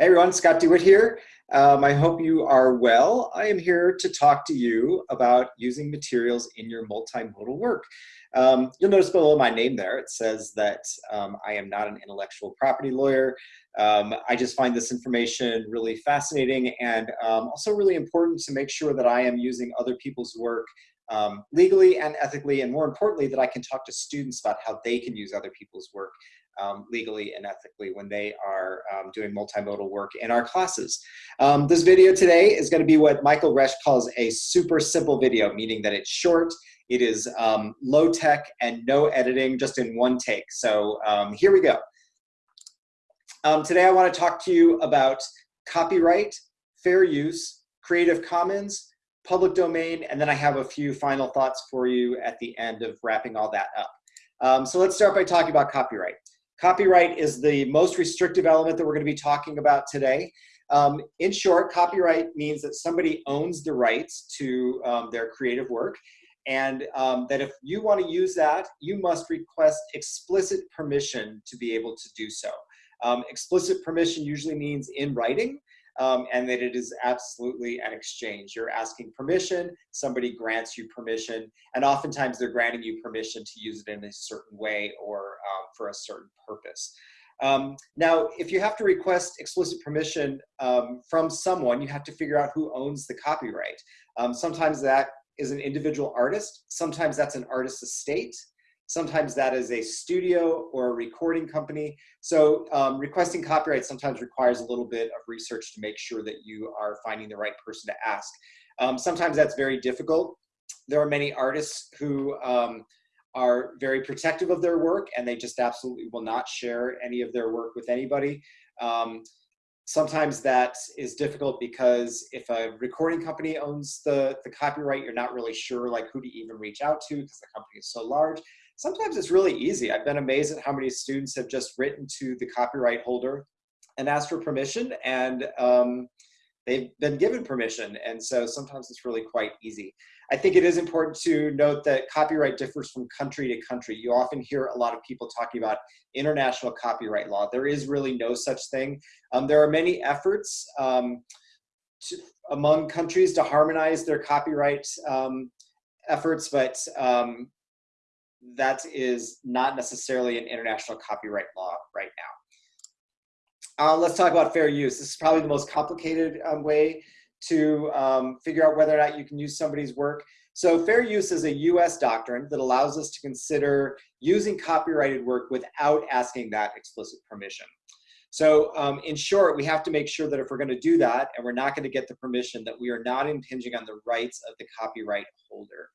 Hey everyone, Scott DeWitt here. Um, I hope you are well. I am here to talk to you about using materials in your multimodal work. Um, you'll notice below my name there, it says that um, I am not an intellectual property lawyer. Um, I just find this information really fascinating and um, also really important to make sure that I am using other people's work um, legally and ethically, and more importantly, that I can talk to students about how they can use other people's work um, legally and ethically when they are um, doing multimodal work in our classes. Um, this video today is going to be what Michael Wesch calls a super simple video, meaning that it's short, it is um, low tech and no editing, just in one take. So um, here we go. Um, today I want to talk to you about copyright, fair use, Creative Commons, public domain, and then I have a few final thoughts for you at the end of wrapping all that up. So let's start by talking about copyright. Copyright is the most restrictive element that we're going to be talking about today. Um, in short, copyright means that somebody owns the rights to um, their creative work and um, that if you want to use that, you must request explicit permission to be able to do so. Um, explicit permission usually means in writing, um, and that it is absolutely an exchange. You're asking permission, somebody grants you permission, and oftentimes they're granting you permission to use it in a certain way or um, for a certain purpose. Um, now, if you have to request explicit permission um, from someone, you have to figure out who owns the copyright. Um, sometimes that is an individual artist, sometimes that's an artist's estate, Sometimes that is a studio or a recording company. So um, requesting copyright sometimes requires a little bit of research to make sure that you are finding the right person to ask. Um, sometimes that's very difficult. There are many artists who um, are very protective of their work and they just absolutely will not share any of their work with anybody. Um, sometimes that is difficult because if a recording company owns the, the copyright, you're not really sure like who to even reach out to because the company is so large sometimes it's really easy. I've been amazed at how many students have just written to the copyright holder and asked for permission and um, they've been given permission. And so sometimes it's really quite easy. I think it is important to note that copyright differs from country to country. You often hear a lot of people talking about international copyright law. There is really no such thing. Um, there are many efforts um, to, among countries to harmonize their copyright um, efforts, but um, that is not necessarily an international copyright law right now. Uh, let's talk about fair use. This is probably the most complicated um, way to um, figure out whether or not you can use somebody's work. So fair use is a US doctrine that allows us to consider using copyrighted work without asking that explicit permission. So um, in short, we have to make sure that if we're gonna do that and we're not gonna get the permission that we are not impinging on the rights of the copyright holder.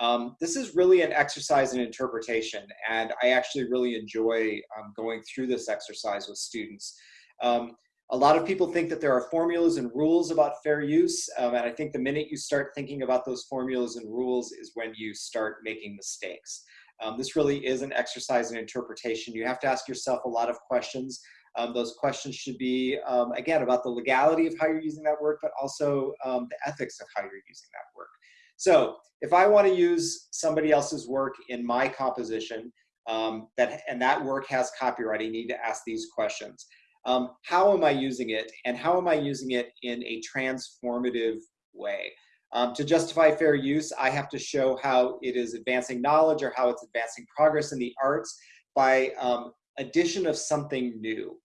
Um, this is really an exercise in interpretation, and I actually really enjoy um, going through this exercise with students. Um, a lot of people think that there are formulas and rules about fair use, um, and I think the minute you start thinking about those formulas and rules is when you start making mistakes. Um, this really is an exercise in interpretation. You have to ask yourself a lot of questions. Um, those questions should be, again, about the legality of how you're using that work, but also the ethics of how you're using that work. So if I want to use somebody else's work in my composition, um, that and that work has copyright, I need to ask these questions. Um, how am I using it, and how am I using it in a transformative way? Um, to justify fair use, I have to show how it is advancing knowledge or how it's advancing progress in the arts by um, addition of something new.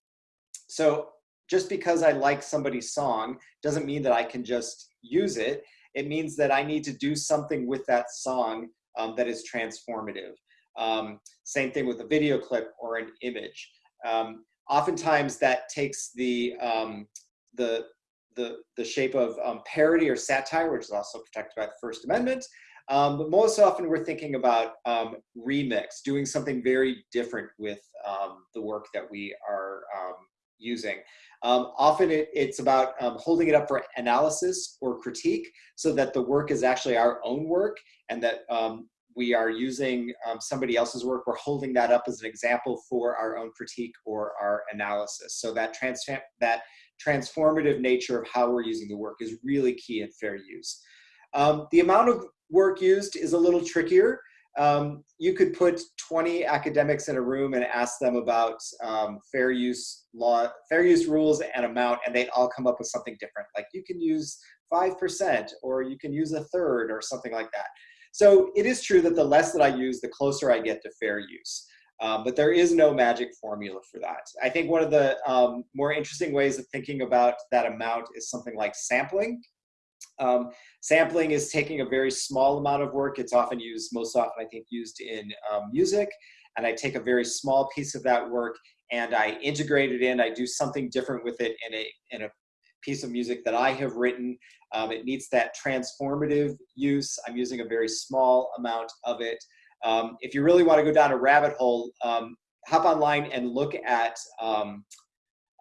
So just because I like somebody's song doesn't mean that I can just use it it means that I need to do something with that song um, that is transformative. Um, same thing with a video clip or an image. Um, oftentimes that takes the, um, the, the, the shape of um, parody or satire, which is also protected by the First Amendment. Um, but most often we're thinking about remix, doing something very different with the work that we are using. Um, often it, it's about um, holding it up for analysis or critique so that the work is actually our own work and that um, we are using um, somebody else's work. We're holding that up as an example for our own critique or our analysis. So that, trans that transformative nature of how we're using the work is really key in fair use. Um, the amount of work used is a little trickier. Um, you could put 20 academics in a room and ask them about um, fair use law, fair use rules and amount, and they'd all come up with something different. Like you can use 5% or you can use a third or something like that. So it is true that the less that I use, the closer I get to fair use. Um, but there is no magic formula for that. I think one of the um, more interesting ways of thinking about that amount is something like sampling. Um, sampling is taking a very small amount of work. It's often used, most often I think used in um, music. And I take a very small piece of that work and I integrate it in. I do something different with it in a, in a piece of music that I have written. Um, it needs that transformative use. I'm using a very small amount of it. Um, if you really want to go down a rabbit hole, um, hop online and look at um,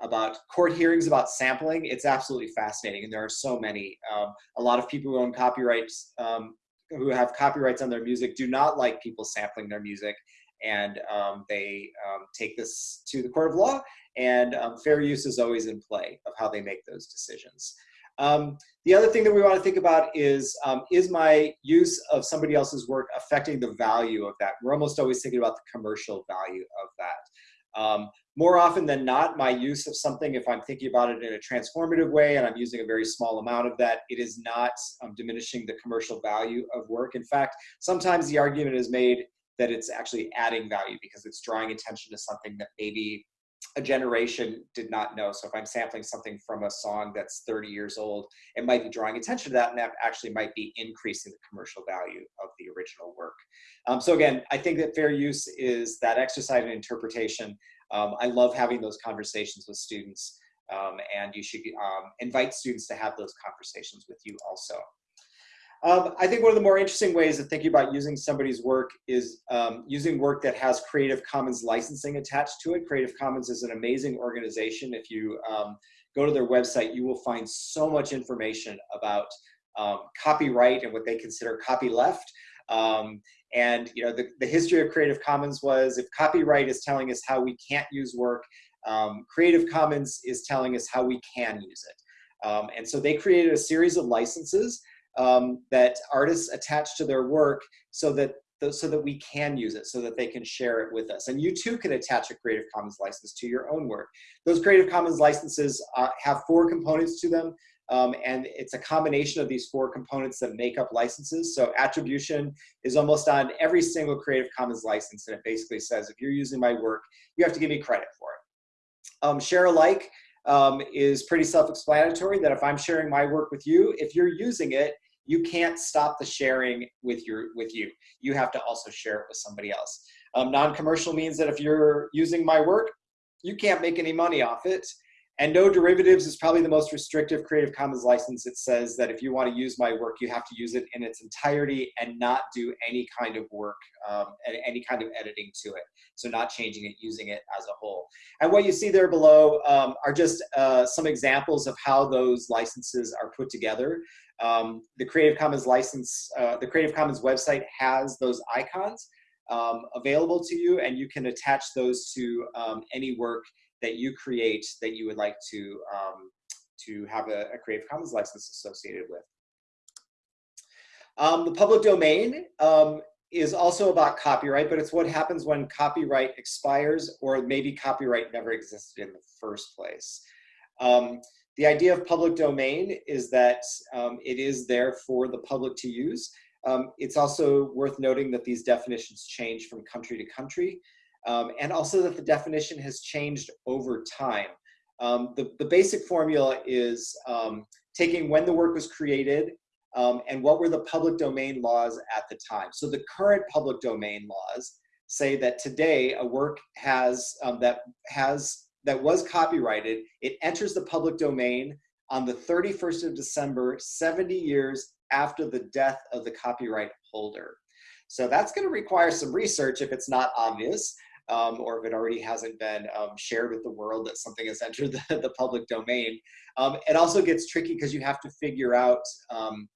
about court hearings about sampling. It's absolutely fascinating, and there are so many. Um, a lot of people who own copyrights, um, who have copyrights on their music, do not like people sampling their music, and um, they um, take this to the court of law. And um, fair use is always in play of how they make those decisions. Um, the other thing that we want to think about is, is my use of somebody else's work affecting the value of that? We're almost always thinking about the commercial value of that. Um, more often than not, my use of something, if I'm thinking about it in a transformative way and I'm using a very small amount of that, it is not um, diminishing the commercial value of work. In fact, sometimes the argument is made that it's actually adding value because it's drawing attention to something that maybe a generation did not know. So if I'm sampling something from a song that's 30 years old, it might be drawing attention to that and that actually might be increasing the commercial value of the original work. Um, so again, I think that fair use is that exercise in interpretation um, I love having those conversations with students um, and you should um, invite students to have those conversations with you also. Um, I think one of the more interesting ways of thinking about using somebody's work is um, using work that has Creative Commons licensing attached to it. Creative Commons is an amazing organization. If you um, go to their website, you will find so much information about copyright and what they consider copyleft. Um, and you know, the, the history of Creative Commons was if copyright is telling us how we can't use work, um, Creative Commons is telling us how we can use it. Um, and so they created a series of licenses um, that artists attach to their work so that so that we can use it, so that they can share it with us. And you too can attach a Creative Commons license to your own work. Those Creative Commons licenses uh, have four components to them. Um, and it's a combination of these four components that make up licenses. So attribution is almost on every single Creative Commons license, and it basically says, if you're using my work, you have to give me credit for it. Um, share alike um, is pretty self-explanatory that if I'm sharing my work with you, if you're using it, you can't stop the sharing with your with you. You have to also share it with somebody else. Um, Non-commercial means that if you're using my work, you can't make any money off it. And no derivatives is probably the most restrictive Creative Commons license. It says that if you want to use my work, you have to use it in its entirety and not do any kind of work, um, and any kind of editing to it. So not changing it, using it as a whole. And what you see there below um, are just uh, some examples of how those licenses are put together. Um, the Creative Commons license, uh, the Creative Commons website has those icons um, available to you and you can attach those to um, any work that you create that you would like to, um, to have a, a, Creative Commons license associated with. Um, the public domain um, is also about copyright, but it's what happens when copyright expires or maybe copyright never existed in the first place. Um, the idea of public domain is that um, it is there for the public to use. Um, it's also worth noting that these definitions change from country to country um, and also that the definition has changed over time. Um, the, the basic formula is um, taking when the work was created um, and what were the public domain laws at the time. So the current public domain laws say that today a work has um, that has that was copyrighted, it enters the public domain on the 31st of December, 70 years after the death of the copyright holder. So that's going to require some research if it's not obvious um, or if it already hasn't been um, shared with the world that something has entered the, the public domain. Um, it also gets tricky because you have to figure out um,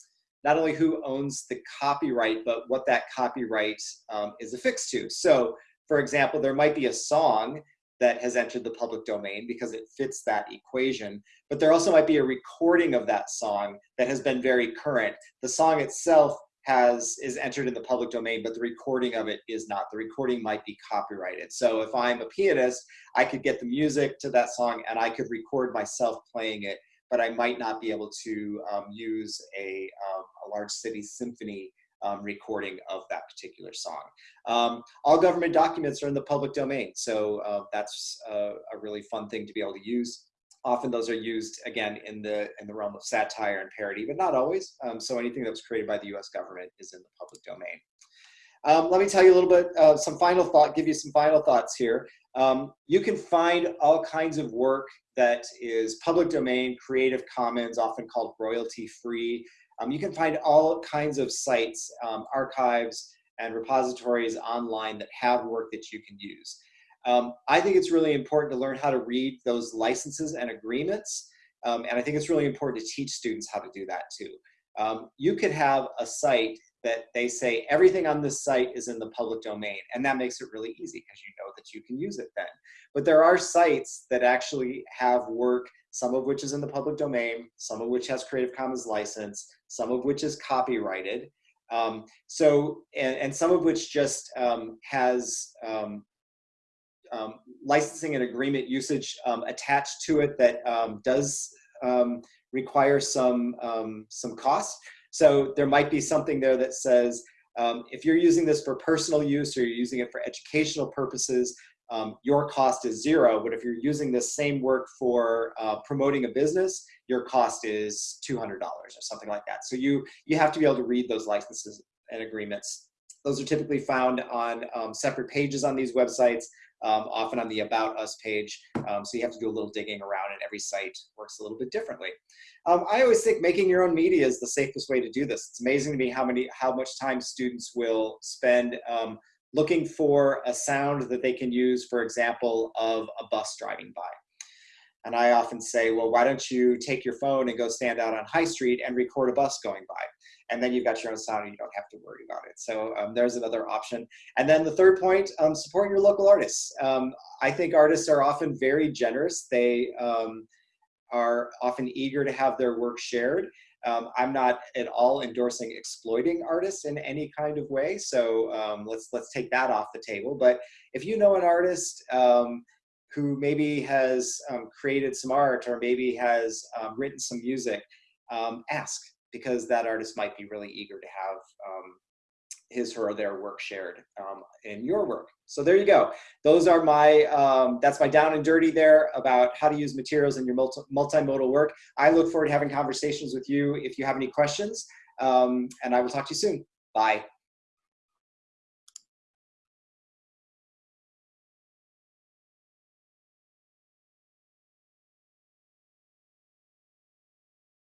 not only who owns the copyright, but what that copyright um, is affixed to. So for example, there might be a song that has entered the public domain because it fits that equation. But there also might be a recording of that song that has been very current. The song itself has is entered in the public domain, but the recording of it is not. The recording might be copyrighted. So if I'm a pianist, I could get the music to that song and I could record myself playing it, but I might not be able to um, use a, um, a large city symphony um, recording of that particular song. Um, all government documents are in the public domain, so uh, that's uh, a really fun thing to be able to use. Often those are used, again, in the, in the realm of satire and parody, but not always. Um, so anything that was created by the US government is in the public domain. Um, let me tell you a little bit, uh, some final thought, give you some final thoughts here. Um, you can find all kinds of work that is public domain, Creative Commons, often called royalty free. Um, you can find all kinds of sites, um, archives, and repositories online that have work that you can use. Um, I think it's really important to learn how to read those licenses and agreements. Um, and I think it's really important to teach students how to do that too. Um, you could have a site that they say everything on this site is in the public domain and that makes it really easy because you know that you can use it then. But there are sites that actually have work, some of which is in the public domain, some of which has Creative Commons license, some of which is copyrighted. Um, so, and, and, some of which just um, has um, um, licensing and agreement usage um, attached to it that um, does require some, some costs. So there might be something there that says, um, if you're using this for personal use or you're using it for educational purposes, your cost is zero. But if you're using this same work for uh, promoting a business, your cost is $200 or something like that. So you, you have to be able to read those licenses and agreements. Those are typically found on separate pages on these websites um, often on the About Us page. Um, so you have to do a little digging around and every site works a little bit differently. Um, I always think making your own media is the safest way to do this. It's amazing to me how, many, how much time students will spend um, looking for a sound that they can use, for example, of a bus driving by. And I often say, well, why don't you take your phone and go stand out on High Street and record a bus going by? And then you've got your own sound and you don't have to worry about it. So um, there's another option. And then the third point, um, support your local artists. Um, I think artists are often very generous. They um, are often eager to have their work shared. Um, I'm not at all endorsing exploiting artists in any kind of way. So um, let's let's take that off the table. But if you know an artist who maybe has created some art or maybe has written some music, ask because that artist might be really eager to have um, his or their work shared um, in your work. So there you go. Those are my, um, that's my down and dirty there about how to use materials in your multi multimodal work. I look forward to having conversations with you if you have any questions, um, and I will talk to you soon. Bye.